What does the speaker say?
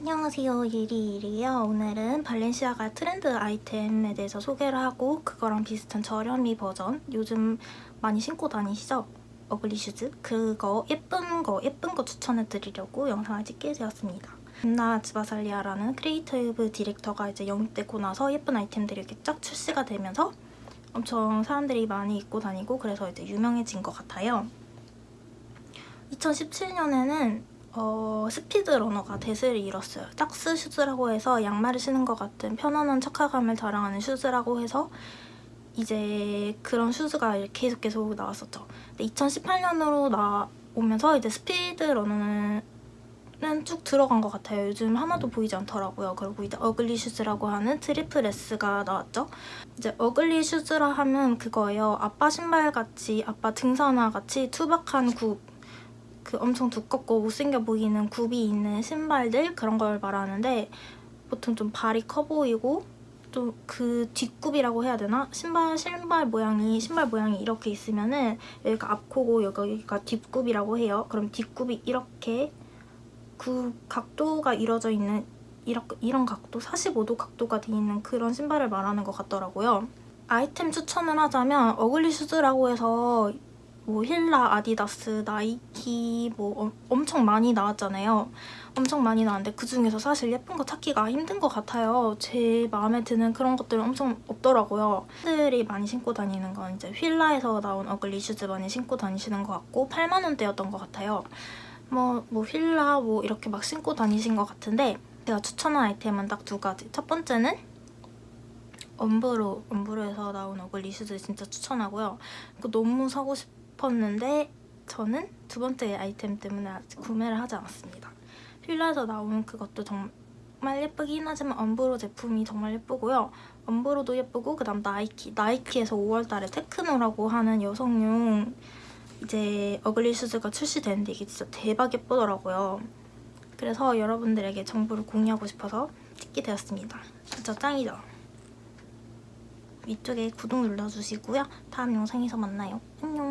안녕하세요. 예리예리예요. 오늘은 발렌시아가 트렌드 아이템에 대해서 소개를 하고 그거랑 비슷한 저렴이 버전 요즘 많이 신고 다니시죠? ugly shoes? 그거 예쁜 거 예쁜 거 추천해 드리려고 영상을 찍게 되었습니다. 나 즈바살리아라는 creative director가 이제 영입되고 나서 예쁜 아이템들이 이렇게 쫙 출시가 되면서 엄청 사람들이 많이 입고 다니고 그래서 이제 유명해진 것 같아요. 2017년에는 어, 스피드러너가 대세를 이뤘어요. socks shoes라고 해서 양말을 신은 것 같은 편안한 착화감을 자랑하는 shoes라고 해서 이제 그런 shoes가 계속 계속 나왔었죠. 근데 2018년으로 나오면서 이제 스피드러너는 쭉 들어간 것 같아요. 요즘 하나도 보이지 않더라고요. 그리고 이제 ugly shoes라고 하는 트리플 S가 나왔죠. 이제 ugly shoes라 하면 그거예요. 아빠 신발같이 아빠 등산화같이 투박한 굽 그 엄청 두껍고 못생겨 보이는 굽이 있는 신발들 그런 걸 말하는데 보통 좀 발이 커 보이고 좀 그 뒷굽이라고 해야 되나? 신발 신발 모양이 신발 모양이 이렇게 있으면은 여기가 앞코고 여기가 뒷굽이라고 해요. 그럼 뒷굽이 이렇게 그 각도가 이루어져 있는 이렇게, 이런 각도, 45도 각도가 돼 있는 그런 신발을 말하는 것 같더라고요. 아이템 추천을 하자면 ugly shoes라고 해서 뭐 휠라, 아디다스, 나이키 뭐 어, 엄청 많이 나왔잖아요. 엄청 많이 나왔는데 그중에서 사실 예쁜 거 찾기가 힘든 것 같아요. 제 마음에 드는 그런 것들은 엄청 없더라고요. 팬들이 많이 신고 다니는 건 이제 휠라에서 나온 ugly shoes 많이 신고 다니시는 것 같고 8만 원대였던 것 같아요. 뭐, 뭐 휠라 뭐 이렇게 막 신고 다니신 것 같은데 제가 추천한 아이템은 딱 두 가지. 첫 번째는 엄브로, 엄브로에서 나온 ugly shoes 진짜 추천하고요. 이거 너무 사고 싶 싶었는데 저는 두 번째 아이템 때문에 아직 구매를 하지 않았습니다. 휠라에서 나온 그것도 정말 예쁘긴 하지만 엄브로 제품이 정말 예쁘고요. 엄브로도 예쁘고 그다음 나이키. 나이키에서 5월달에 테크노라고 하는 여성용 이제 ugly shoes가 출시되는데 이게 진짜 대박 예쁘더라고요. 그래서 여러분들에게 정보를 공유하고 싶어서 찍게 되었습니다. 진짜 짱이죠? 위쪽에 구독 눌러주시고요. 다음 영상에서 만나요. 안녕!